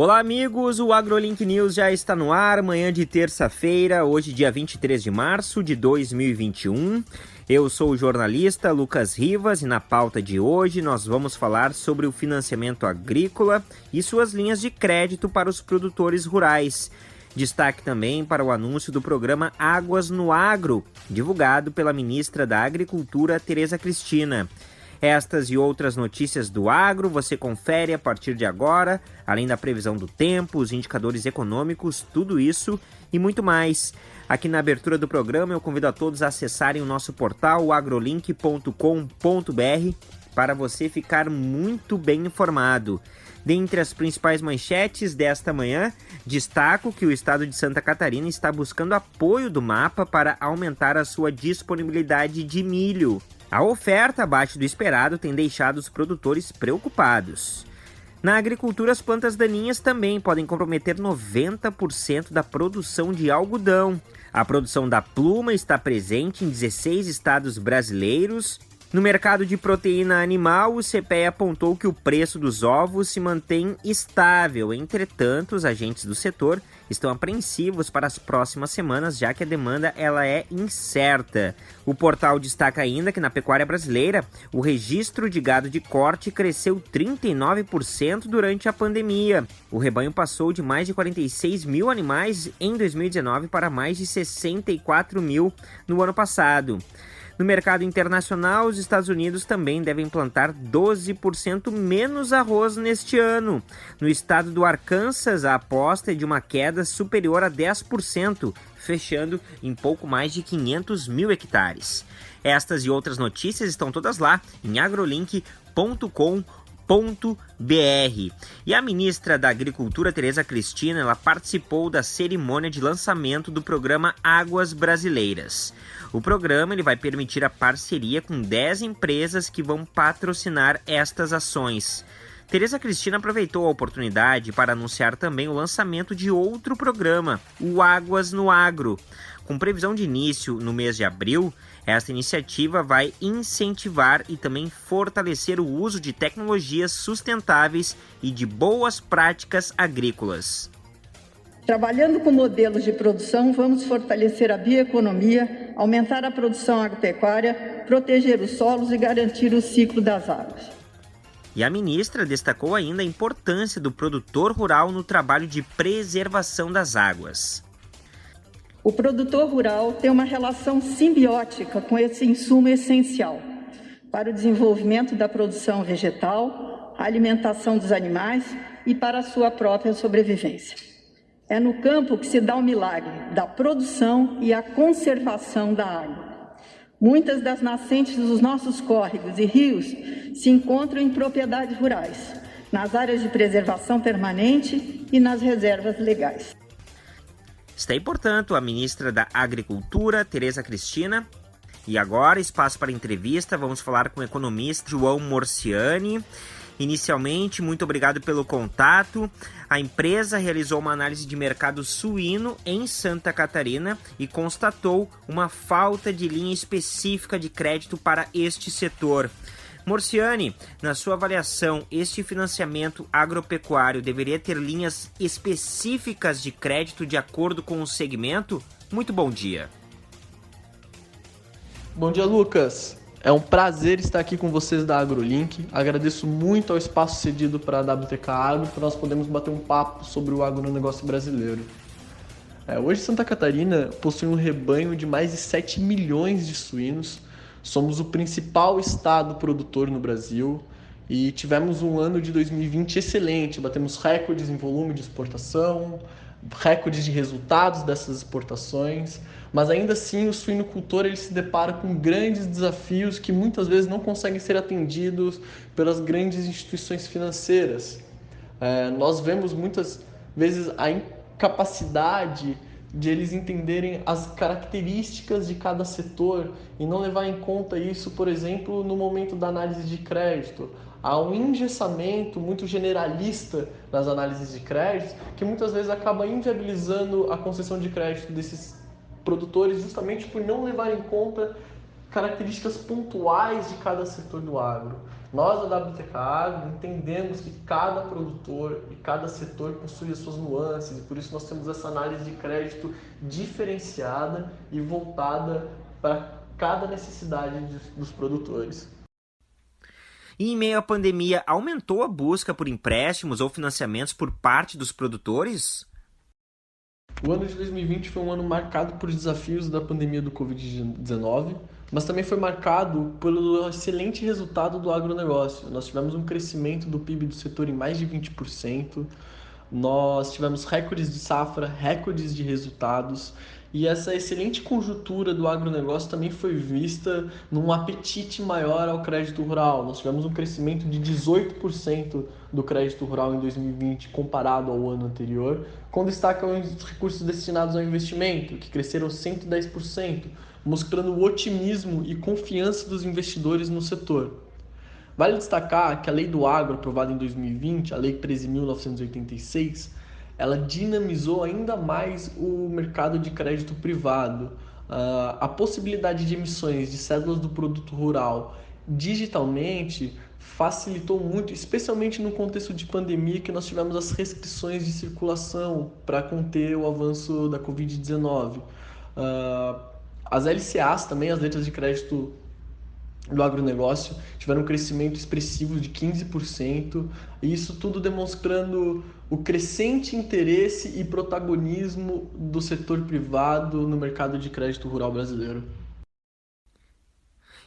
Olá, amigos! O AgroLink News já está no ar, manhã de terça-feira, hoje, dia 23 de março de 2021. Eu sou o jornalista Lucas Rivas e na pauta de hoje nós vamos falar sobre o financiamento agrícola e suas linhas de crédito para os produtores rurais. Destaque também para o anúncio do programa Águas no Agro, divulgado pela ministra da Agricultura, Tereza Cristina. Estas e outras notícias do agro você confere a partir de agora, além da previsão do tempo, os indicadores econômicos, tudo isso e muito mais. Aqui na abertura do programa eu convido a todos a acessarem o nosso portal agrolink.com.br para você ficar muito bem informado. Dentre as principais manchetes desta manhã, destaco que o estado de Santa Catarina está buscando apoio do mapa para aumentar a sua disponibilidade de milho. A oferta abaixo do esperado tem deixado os produtores preocupados. Na agricultura, as plantas daninhas também podem comprometer 90% da produção de algodão. A produção da pluma está presente em 16 estados brasileiros no mercado de proteína animal, o CPE apontou que o preço dos ovos se mantém estável. Entretanto, os agentes do setor estão apreensivos para as próximas semanas, já que a demanda ela é incerta. O portal destaca ainda que na pecuária brasileira, o registro de gado de corte cresceu 39% durante a pandemia. O rebanho passou de mais de 46 mil animais em 2019 para mais de 64 mil no ano passado. No mercado internacional, os Estados Unidos também devem plantar 12% menos arroz neste ano. No estado do Arkansas, a aposta é de uma queda superior a 10%, fechando em pouco mais de 500 mil hectares. Estas e outras notícias estão todas lá em agrolink.com.br. E a ministra da Agricultura, Tereza Cristina, ela participou da cerimônia de lançamento do programa Águas Brasileiras. O programa ele vai permitir a parceria com 10 empresas que vão patrocinar estas ações. Tereza Cristina aproveitou a oportunidade para anunciar também o lançamento de outro programa, o Águas no Agro. Com previsão de início no mês de abril, esta iniciativa vai incentivar e também fortalecer o uso de tecnologias sustentáveis e de boas práticas agrícolas. Trabalhando com modelos de produção, vamos fortalecer a bioeconomia, aumentar a produção agropecuária, proteger os solos e garantir o ciclo das águas. E a ministra destacou ainda a importância do produtor rural no trabalho de preservação das águas. O produtor rural tem uma relação simbiótica com esse insumo essencial para o desenvolvimento da produção vegetal, alimentação dos animais e para a sua própria sobrevivência. É no campo que se dá o milagre da produção e a conservação da água. Muitas das nascentes dos nossos córregos e rios se encontram em propriedades rurais, nas áreas de preservação permanente e nas reservas legais. Está aí, portanto, a ministra da Agricultura, Tereza Cristina. E agora, espaço para entrevista, vamos falar com o economista João Morciani. Inicialmente, muito obrigado pelo contato. A empresa realizou uma análise de mercado suíno em Santa Catarina e constatou uma falta de linha específica de crédito para este setor. Morciani, na sua avaliação, este financiamento agropecuário deveria ter linhas específicas de crédito de acordo com o segmento? Muito bom dia. Bom dia, Lucas. É um prazer estar aqui com vocês da AgroLink. Agradeço muito ao espaço cedido para a WTK Agro para nós podermos bater um papo sobre o agronegócio brasileiro. É, hoje Santa Catarina possui um rebanho de mais de 7 milhões de suínos. Somos o principal estado produtor no Brasil e tivemos um ano de 2020 excelente. Batemos recordes em volume de exportação, recordes de resultados dessas exportações mas ainda assim o suinocultor ele se depara com grandes desafios que muitas vezes não conseguem ser atendidos pelas grandes instituições financeiras. É, nós vemos muitas vezes a incapacidade de eles entenderem as características de cada setor e não levar em conta isso, por exemplo, no momento da análise de crédito. Há um engessamento muito generalista nas análises de crédito que muitas vezes acaba inviabilizando a concessão de crédito desses produtores justamente por não levar em conta características pontuais de cada setor do agro. Nós da WTK Agro entendemos que cada produtor e cada setor possui as suas nuances e por isso nós temos essa análise de crédito diferenciada e voltada para cada necessidade dos produtores. E em meio à pandemia, aumentou a busca por empréstimos ou financiamentos por parte dos produtores? O ano de 2020 foi um ano marcado por desafios da pandemia do Covid-19, mas também foi marcado pelo excelente resultado do agronegócio. Nós tivemos um crescimento do PIB do setor em mais de 20%, nós tivemos recordes de safra, recordes de resultados e essa excelente conjuntura do agronegócio também foi vista num apetite maior ao crédito rural. Nós tivemos um crescimento de 18% do crédito rural em 2020 comparado ao ano anterior, com destaque aos recursos destinados ao investimento, que cresceram 110%, mostrando o otimismo e confiança dos investidores no setor. Vale destacar que a Lei do Agro, aprovada em 2020, a Lei 13.986, ela dinamizou ainda mais o mercado de crédito privado. Uh, a possibilidade de emissões de cédulas do produto rural digitalmente facilitou muito, especialmente no contexto de pandemia que nós tivemos as restrições de circulação para conter o avanço da Covid-19. Uh, ah, as LCAs também, as letras de crédito do agronegócio tiveram um crescimento expressivo de 15%, e isso tudo demonstrando o crescente interesse e protagonismo do setor privado no mercado de crédito rural brasileiro.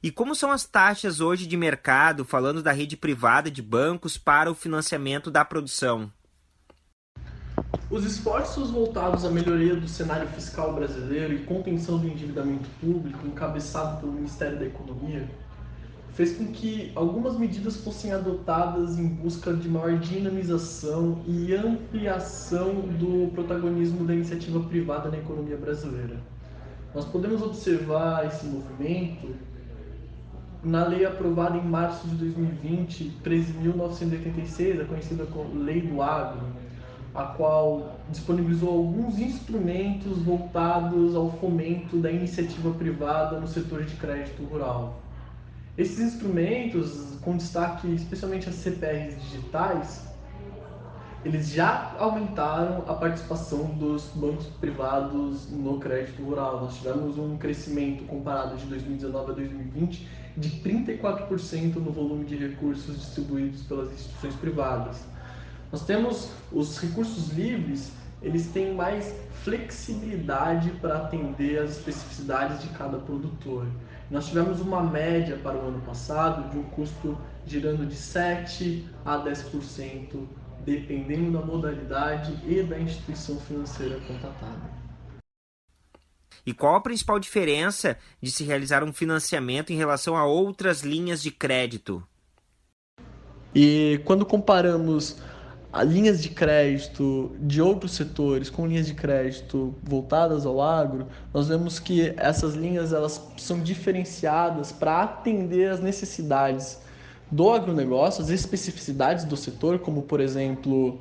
E como são as taxas hoje de mercado, falando da rede privada de bancos para o financiamento da produção? Os esforços voltados à melhoria do cenário fiscal brasileiro e contenção do endividamento público, encabeçado pelo Ministério da Economia, fez com que algumas medidas fossem adotadas em busca de maior dinamização e ampliação do protagonismo da iniciativa privada na economia brasileira. Nós podemos observar esse movimento na lei aprovada em março de 2020, 13.986, a conhecida como Lei do Agro, a qual disponibilizou alguns instrumentos voltados ao fomento da iniciativa privada no setor de crédito rural. Esses instrumentos, com destaque especialmente as CPRs digitais, eles já aumentaram a participação dos bancos privados no crédito rural. Nós tivemos um crescimento comparado de 2019 a 2020 de 34% no volume de recursos distribuídos pelas instituições privadas. Nós temos os recursos livres, eles têm mais flexibilidade para atender às especificidades de cada produtor. Nós tivemos uma média para o ano passado de um custo girando de 7 a 10%, dependendo da modalidade e da instituição financeira contratada. E qual a principal diferença de se realizar um financiamento em relação a outras linhas de crédito? E quando comparamos linhas de crédito de outros setores com linhas de crédito voltadas ao agro, nós vemos que essas linhas elas são diferenciadas para atender as necessidades do agronegócio, as especificidades do setor, como por exemplo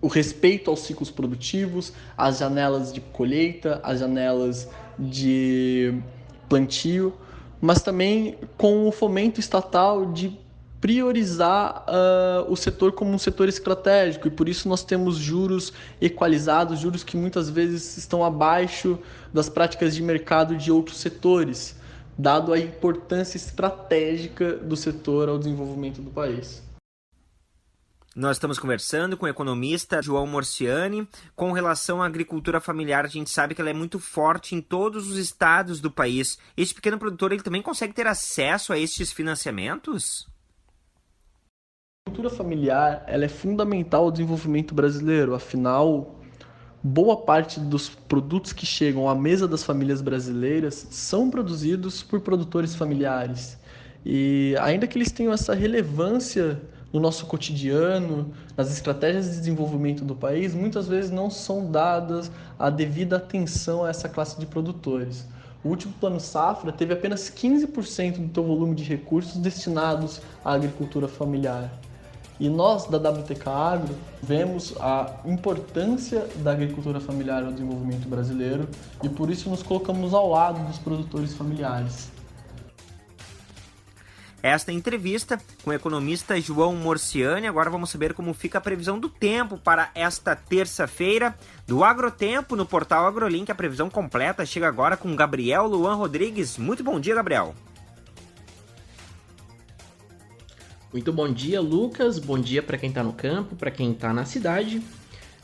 o respeito aos ciclos produtivos, as janelas de colheita, as janelas de plantio, mas também com o fomento estatal de priorizar uh, o setor como um setor estratégico e por isso nós temos juros equalizados, juros que muitas vezes estão abaixo das práticas de mercado de outros setores, dado a importância estratégica do setor ao desenvolvimento do país. Nós estamos conversando com o economista João Morciani com relação à agricultura familiar. A gente sabe que ela é muito forte em todos os estados do país. Esse pequeno produtor ele também consegue ter acesso a estes financiamentos? A cultura familiar ela é fundamental ao desenvolvimento brasileiro, afinal, boa parte dos produtos que chegam à mesa das famílias brasileiras são produzidos por produtores familiares. E ainda que eles tenham essa relevância no nosso cotidiano, nas estratégias de desenvolvimento do país, muitas vezes não são dadas a devida atenção a essa classe de produtores. O último plano safra teve apenas 15% do seu volume de recursos destinados à agricultura familiar. E nós, da WTK Agro, vemos a importância da agricultura familiar ao desenvolvimento brasileiro e por isso nos colocamos ao lado dos produtores familiares. esta entrevista com o economista João Morciani. Agora vamos saber como fica a previsão do tempo para esta terça-feira do Agrotempo no portal AgroLink. A previsão completa chega agora com Gabriel Luan Rodrigues. Muito bom dia, Gabriel. Muito bom dia, Lucas. Bom dia para quem está no campo, para quem está na cidade.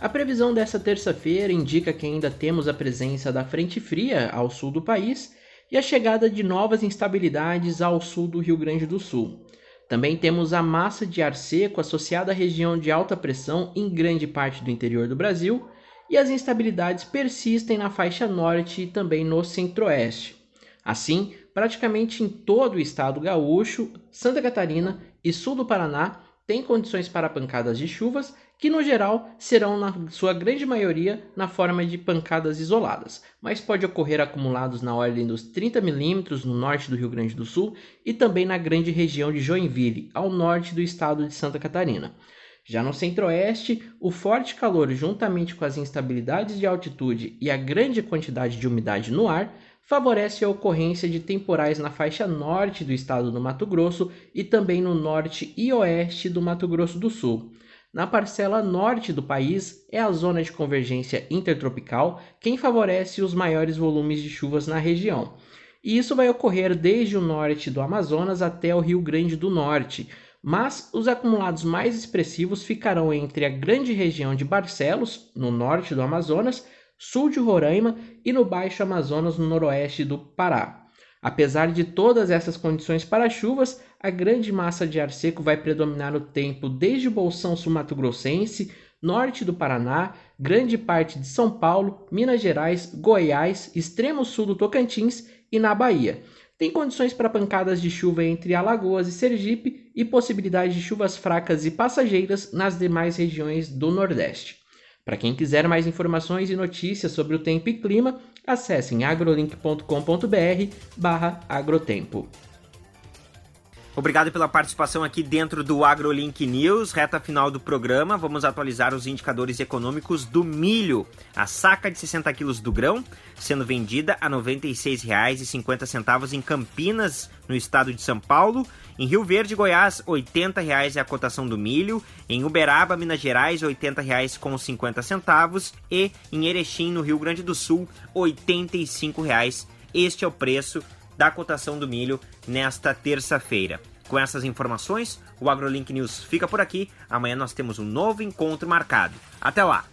A previsão dessa terça-feira indica que ainda temos a presença da frente fria ao sul do país e a chegada de novas instabilidades ao sul do Rio Grande do Sul. Também temos a massa de ar seco associada à região de alta pressão em grande parte do interior do Brasil e as instabilidades persistem na faixa norte e também no centro-oeste. Assim, praticamente em todo o estado gaúcho, Santa Catarina e sul do Paraná têm condições para pancadas de chuvas que, no geral, serão, na sua grande maioria, na forma de pancadas isoladas, mas pode ocorrer acumulados na ordem dos 30 milímetros no norte do Rio Grande do Sul e também na grande região de Joinville, ao norte do estado de Santa Catarina. Já no centro-oeste, o forte calor, juntamente com as instabilidades de altitude e a grande quantidade de umidade no ar, favorece a ocorrência de temporais na faixa norte do estado do Mato Grosso e também no norte e oeste do Mato Grosso do Sul. Na parcela norte do país é a zona de convergência intertropical quem favorece os maiores volumes de chuvas na região. E isso vai ocorrer desde o norte do Amazonas até o Rio Grande do Norte, mas os acumulados mais expressivos ficarão entre a grande região de Barcelos, no norte do Amazonas, sul de Roraima e no Baixo Amazonas, no noroeste do Pará. Apesar de todas essas condições para chuvas, a grande massa de ar seco vai predominar no tempo desde o Bolsão Sul-Mato-Grossense, norte do Paraná, grande parte de São Paulo, Minas Gerais, Goiás, extremo sul do Tocantins e na Bahia. Tem condições para pancadas de chuva entre Alagoas e Sergipe e possibilidade de chuvas fracas e passageiras nas demais regiões do Nordeste. Para quem quiser mais informações e notícias sobre o tempo e clima, acessem agrolink.com.br barra agrotempo. Obrigado pela participação aqui dentro do AgroLink News. Reta final do programa, vamos atualizar os indicadores econômicos do milho. A saca de 60 quilos do grão sendo vendida a R$ 96,50 em Campinas, no estado de São Paulo. Em Rio Verde, Goiás, R$ 80,00 é a cotação do milho. Em Uberaba, Minas Gerais, R$ 80,50. E em Erechim, no Rio Grande do Sul, R$ 85,00. Este é o preço da cotação do milho nesta terça-feira. Com essas informações, o AgroLink News fica por aqui. Amanhã nós temos um novo encontro marcado. Até lá!